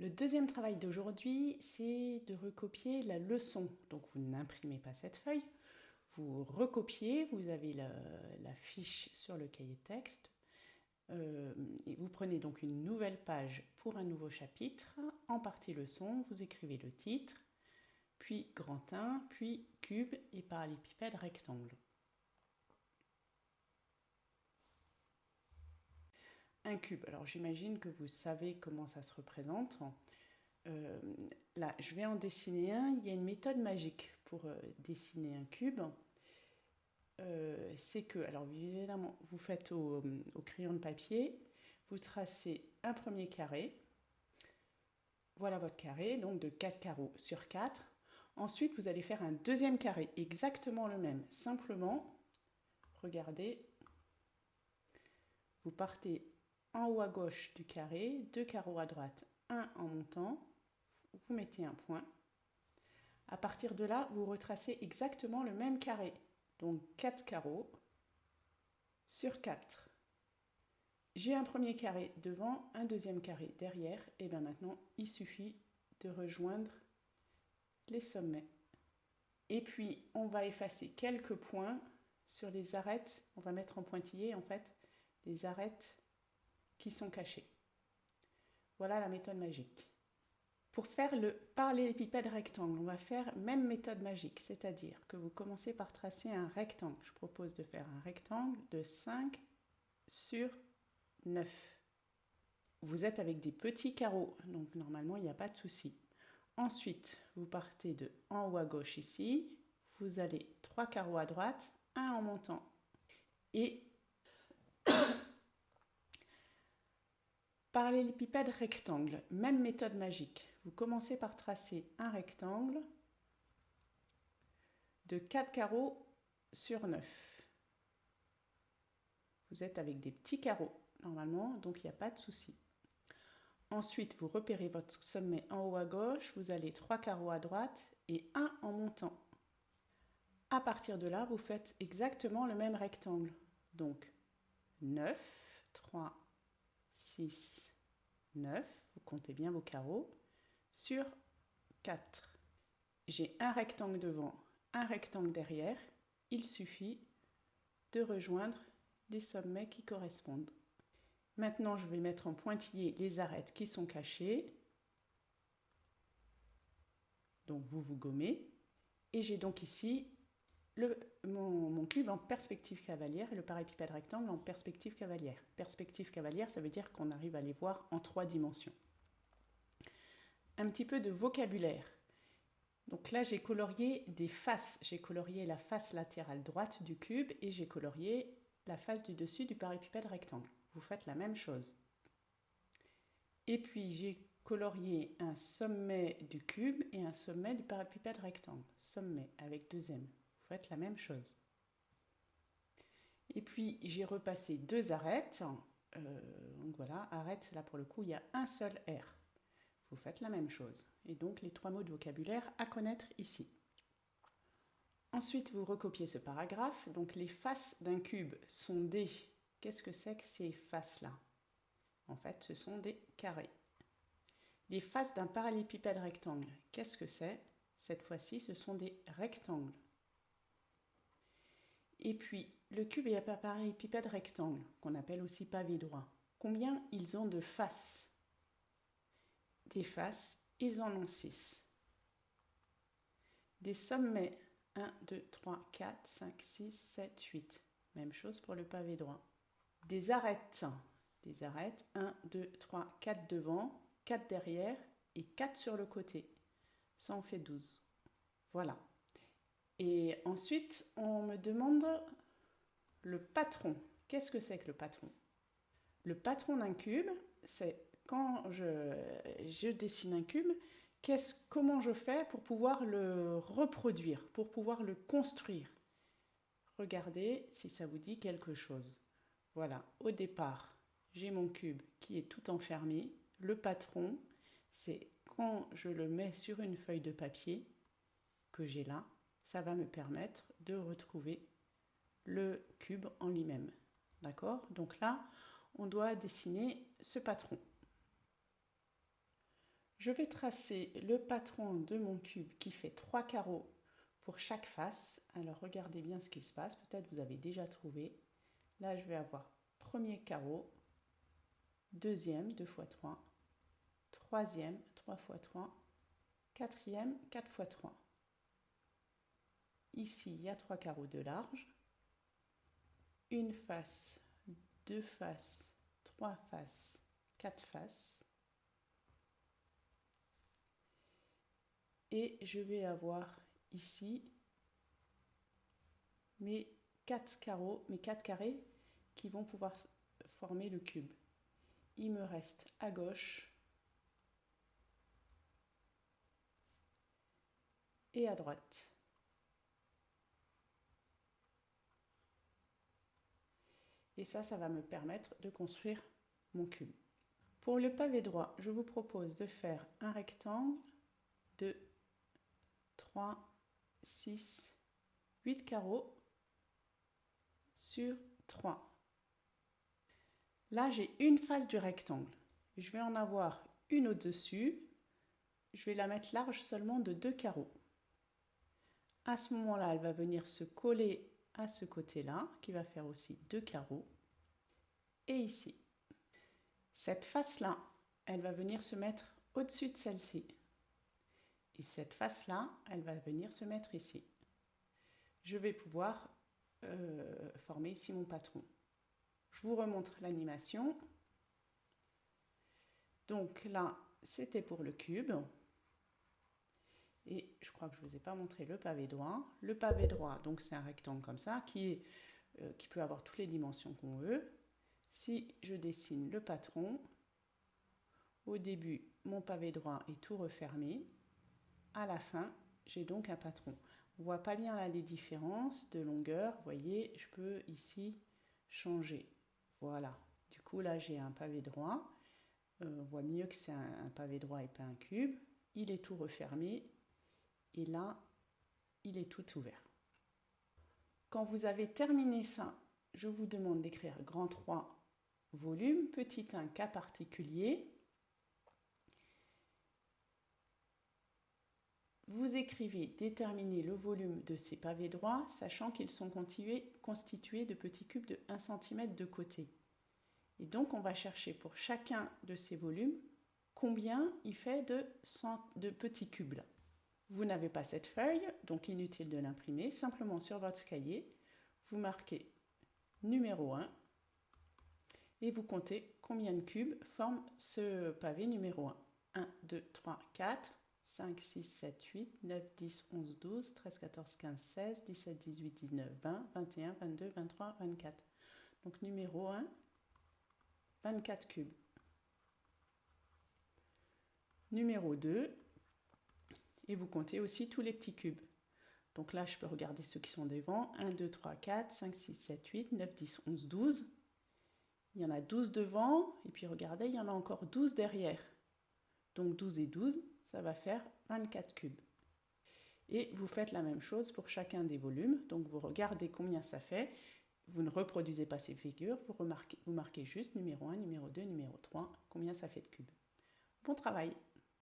Le deuxième travail d'aujourd'hui, c'est de recopier la leçon. Donc vous n'imprimez pas cette feuille, vous recopiez, vous avez la, fiche sur le cahier texte. Euh, et vous prenez donc une nouvelle page pour un nouveau chapitre. En partie leçon, vous écrivez le titre, puis grand 1, puis cube et parallépipède rectangle. Cube. Alors j'imagine que vous savez comment ça se représente. Euh, là, je vais en dessiner un. Il y a une méthode magique pour euh, dessiner un cube. Euh, c'est que, alors évidemment, vous faites au, au, crayon de papier, vous tracez un premier carré. Voilà votre carré, donc de 4 carreaux sur 4. Ensuite, vous allez faire un deuxième carré, exactement le même. Simplement, regardez, vous partez en haut à gauche du carré, deux carreaux à droite, un en montant, vous mettez un point. À partir de là, vous retracez exactement le même carré, donc 4 carreaux sur 4. J'ai un premier carré devant, un deuxième carré derrière, et bien maintenant, il suffit de rejoindre les sommets. Et puis, on va effacer quelques points sur les arêtes, on va mettre en pointillé en fait, les arêtes qui sont cachés. Voilà la méthode magique. Pour faire le parallélépipède rectangle, on va faire même méthode magique, c'est-à-dire que vous commencez par tracer un rectangle. Je propose de faire un rectangle de 5 sur 9. Vous êtes avec des petits carreaux, donc normalement il n'y a pas de souci. Ensuite, vous partez de en haut à gauche ici, vous allez 3 carreaux à droite, un en montant. Et Parallélépipède rectangle, même méthode magique. Vous commencez par tracer un rectangle de 4 carreaux sur 9. Vous êtes avec des petits carreaux, normalement, donc il n'y a pas de souci. Ensuite, vous repérez votre sommet en haut à gauche, vous allez 3 carreaux à droite et 1 en montant. À partir de là, vous faites exactement le même rectangle. Donc 9, 3, 6, 9, vous comptez bien vos carreaux, sur 4. J'ai un rectangle devant, un rectangle derrière, il suffit de rejoindre les sommets qui correspondent. Maintenant, je vais mettre en pointillé les arêtes qui sont cachées. Donc, vous vous gommez. Et j'ai donc ici mon, cube en perspective cavalière et le parépipède rectangle en perspective cavalière. Perspective cavalière, ça veut dire qu'on arrive à les voir en trois dimensions. Un petit peu de vocabulaire. Donc là, j'ai colorié des faces. J'ai colorié la face latérale droite du cube et j'ai colorié la face du dessus du parépipède rectangle. Vous faites la même chose. Et puis, j'ai colorié un sommet du cube et un sommet du parépipède rectangle. Sommet avec deux M faites la même chose. Et puis j'ai repassé deux arêtes. Euh, donc voilà, arrête, là pour le coup, il y a un seul R. Vous faites la même chose. Et donc les trois mots de vocabulaire à connaître ici. Ensuite, vous recopiez ce paragraphe. Donc les faces d'un cube sont des... Qu'est-ce que c'est que ces faces-là? En fait, ce sont des carrés. Les faces d'un parallépipède rectangle, qu'est-ce que c'est? Cette fois-ci, ce sont des rectangles. Et puis, le cube est pareil pipette rectangle, qu'on appelle aussi pavé droit. Combien ils ont de faces? Des faces, ils en ont 6. Des sommets, 1, 2, 3, 4, 5, 6, 7, 8. Même chose pour le pavé droit. Des arêtes, des arêtes, 1, 2, 3, 4 devant, 4 derrière et 4 sur le côté. Ça en fait 12. Voilà. Et ensuite, on me demande le patron. Qu'est-ce que c'est que le patron? Le patron d'un cube, c'est quand je, dessine un cube, comment je fais pour pouvoir le reproduire, pour pouvoir le construire? Regardez si ça vous dit quelque chose. Voilà, au départ, j'ai mon cube qui est tout enfermé. Le patron, c'est quand je le mets sur une feuille de papier que j'ai là, ça va me permettre de retrouver le cube en lui-même. D'accord? Donc là, on doit dessiner ce patron. Je vais tracer le patron de mon cube qui fait trois carreaux pour chaque face. Alors regardez bien ce qui se passe, peut-être vous avez déjà trouvé. Là je vais avoir premier carreau, deuxième, 2 fois 3, troisième, 3 fois 3, quatrième, 4 fois 3. Ici, il y a trois carreaux de large, une face, deux faces, trois faces, quatre faces. Et je vais avoir ici mes quatre carreaux, mes quatre carrés qui vont pouvoir former le cube. Il me reste à gauche et à droite. Et ça, ça va me permettre de construire mon cube. Pour le pavé droit, je vous propose de faire un rectangle de 3, 6, 8 carreaux sur 3. Là, j'ai une face du rectangle. Je vais en avoir une au-dessus. Je vais la mettre large seulement de deux carreaux. À ce moment-là, elle va venir se coller ce côté-là, qui va faire aussi deux carreaux. Et ici. Cette face-là, elle va venir se mettre au-dessus de celle-ci. Et cette face-là, elle va venir se mettre ici. Je vais pouvoir euh, former ici mon patron. Je vous remontre l'animation. Donc là, c'était pour le cube. Et je crois que je ne vous ai pas montré le pavé droit. Le pavé droit, donc c'est un rectangle comme ça, qui, est, euh, qui peut avoir toutes les dimensions qu'on veut. Si je dessine le patron, au début, mon pavé droit est tout refermé. À la fin, j'ai donc un patron. On voit pas bien là les différences de longueur. Vous voyez, je peux ici changer. Voilà. Du coup, là, j'ai un pavé droit. Euh, on voit mieux que c'est un, pavé droit et pas un cube. Il est tout refermé. Et là, il est tout ouvert. Quand vous avez terminé ça, je vous demande d'écrire grand 3 volume, petit 1 cas particulier. Vous écrivez déterminer le volume de ces pavés droits, sachant qu'ils sont constitués de petits cubes de 1 cm de côté. Et donc, on va chercher pour chacun de ces volumes combien il fait de, de petits cubes. Vous n'avez pas cette feuille, donc inutile de l'imprimer. Simplement sur votre cahier, vous marquez numéro 1 et vous comptez combien de cubes forment ce pavé numéro 1. 1, 2, 3, 4, 5, 6, 7, 8, 9, 10, 11, 12, 13, 14, 15, 16, 17, 18, 19, 20, 21, 22, 23, 24. Donc numéro 1, 24 cubes. Numéro 2, et vous comptez aussi tous les petits cubes. Donc là, je peux regarder ceux qui sont devant. 1, 2, 3, 4, 5, 6, 7, 8, 9, 10, 11, 12. Il y en a 12 devant, et puis regardez, il y en a encore 12 derrière. Donc 12 et 12, ça va faire 24 cubes. Et vous faites la même chose pour chacun des volumes. Donc vous regardez combien ça fait. Vous ne reproduisez pas ces figures, vous, remarquez, vous marquez juste numéro 1, numéro 2, numéro 3, combien ça fait de cubes. Bon travail